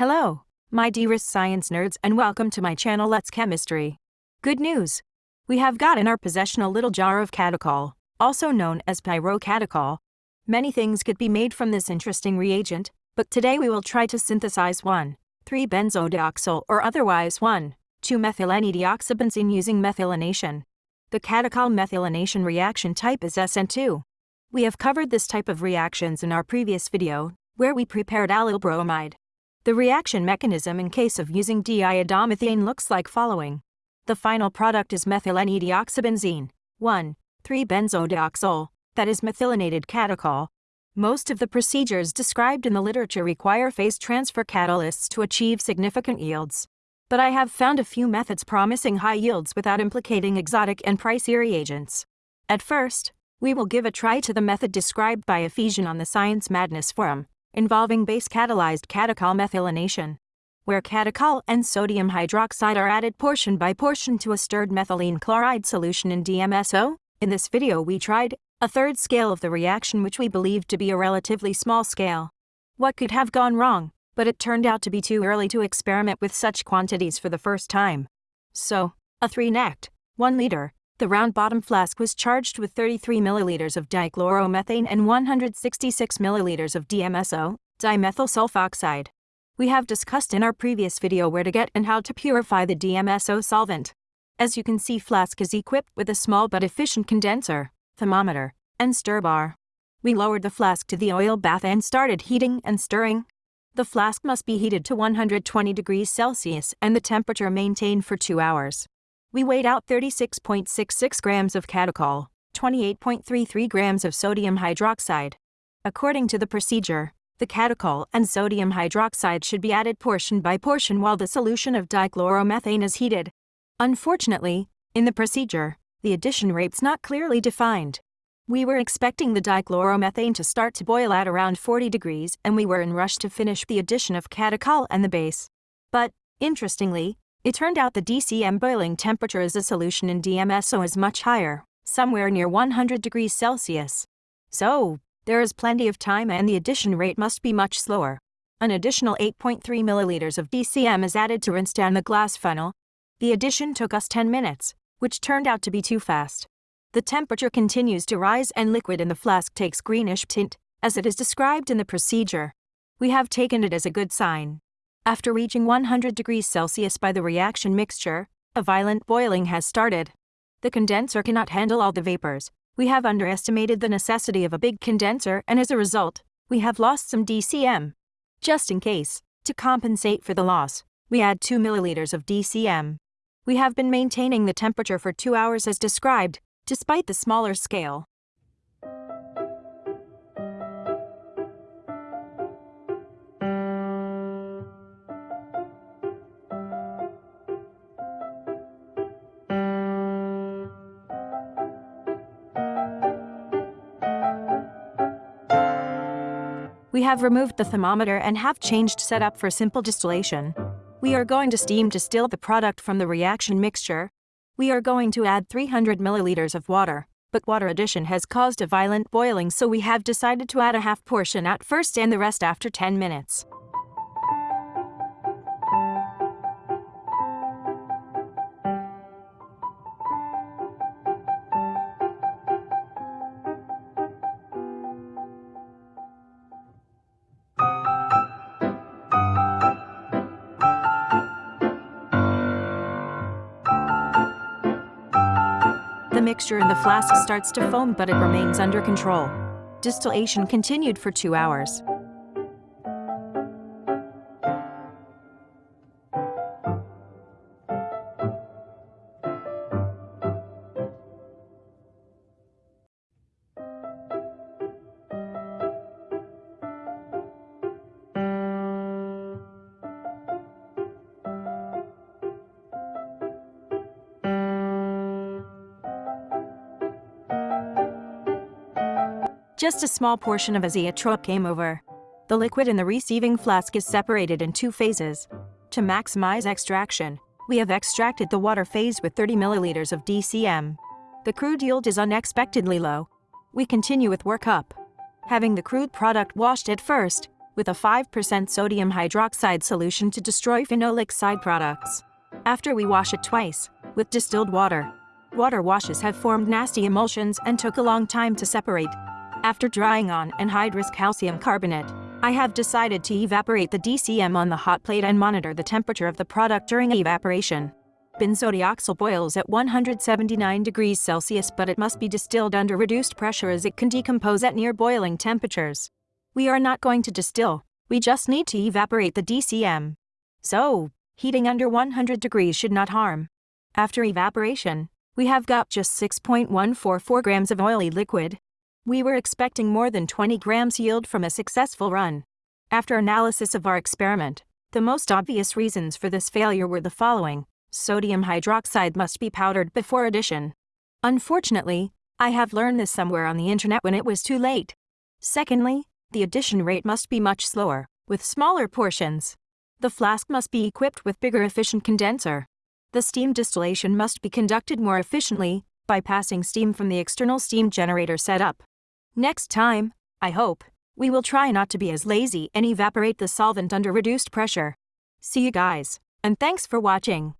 Hello, my dearest science nerds, and welcome to my channel Let's Chemistry. Good news! We have got in our possession a little jar of catechol, also known as pyrocatechol. Many things could be made from this interesting reagent, but today we will try to synthesize 1,3-benzodioxole or otherwise 1,2-methylenedioxybenzene using methylation. The catechol methylation reaction type is SN2. We have covered this type of reactions in our previous video, where we prepared allyl bromide. The reaction mechanism in case of using diiodomethane looks like following. The final product is methylenedioxybenzene, 1,3-benzodioxole, that is methylated catechol. Most of the procedures described in the literature require phase transfer catalysts to achieve significant yields. But I have found a few methods promising high yields without implicating exotic and pricey reagents. At first, we will give a try to the method described by Ephesian on the Science Madness forum, involving base-catalyzed catechol methylation, where catechol and sodium hydroxide are added portion by portion to a stirred methylene chloride solution in DMSO. In this video we tried a third scale of the reaction which we believed to be a relatively small scale. What could have gone wrong? But it turned out to be too early to experiment with such quantities for the first time. So, a 3-necked, 1 liter, the round bottom flask was charged with 33 milliliters of dichloromethane and 166 milliliters of DMSO, dimethyl sulfoxide. We have discussed in our previous video where to get and how to purify the DMSO solvent. As you can see flask is equipped with a small but efficient condenser, thermometer, and stir bar. We lowered the flask to the oil bath and started heating and stirring. The flask must be heated to 120 degrees Celsius and the temperature maintained for 2 hours. We weighed out 36.66 grams of catechol, 28.33 grams of sodium hydroxide. According to the procedure, the catechol and sodium hydroxide should be added portion by portion while the solution of dichloromethane is heated. Unfortunately, in the procedure, the addition rate's not clearly defined. We were expecting the dichloromethane to start to boil at around 40 degrees and we were in rush to finish the addition of catechol and the base. But, interestingly, it turned out the DCM boiling temperature as a solution in DMSO is much higher, somewhere near 100 degrees Celsius. So, there is plenty of time and the addition rate must be much slower. An additional 8.3 milliliters of DCM is added to rinse down the glass funnel. The addition took us 10 minutes, which turned out to be too fast. The temperature continues to rise and liquid in the flask takes greenish tint, as it is described in the procedure. We have taken it as a good sign. After reaching 100 degrees Celsius by the reaction mixture, a violent boiling has started. The condenser cannot handle all the vapors. We have underestimated the necessity of a big condenser and as a result, we have lost some DCM. Just in case, to compensate for the loss, we add 2 milliliters of DCM. We have been maintaining the temperature for 2 hours as described, despite the smaller scale. We have removed the thermometer and have changed setup for simple distillation. We are going to steam distill the product from the reaction mixture. We are going to add 300 milliliters of water, but water addition has caused a violent boiling so we have decided to add a half portion at first and the rest after 10 minutes. The mixture in the flask starts to foam but it remains under control. Distillation continued for two hours. Just a small portion of azeotrope came over. The liquid in the receiving flask is separated in two phases. To maximize extraction, we have extracted the water phase with 30 milliliters of DCM. The crude yield is unexpectedly low. We continue with workup. Having the crude product washed at first, with a 5% sodium hydroxide solution to destroy phenolic side products. After we wash it twice, with distilled water, water washes have formed nasty emulsions and took a long time to separate. After drying on anhydrous calcium carbonate, I have decided to evaporate the DCM on the hot plate and monitor the temperature of the product during evaporation. Benzodioxole boils at 179 degrees Celsius but it must be distilled under reduced pressure as it can decompose at near boiling temperatures. We are not going to distill, we just need to evaporate the DCM. So, heating under 100 degrees should not harm. After evaporation, we have got just 6.144 grams of oily liquid. We were expecting more than 20 grams yield from a successful run. After analysis of our experiment, the most obvious reasons for this failure were the following. Sodium hydroxide must be powdered before addition. Unfortunately, I have learned this somewhere on the internet when it was too late. Secondly, the addition rate must be much slower, with smaller portions. The flask must be equipped with bigger efficient condenser. The steam distillation must be conducted more efficiently by passing steam from the external steam generator setup. Next time, I hope, we will try not to be as lazy and evaporate the solvent under reduced pressure. See you guys, and thanks for watching.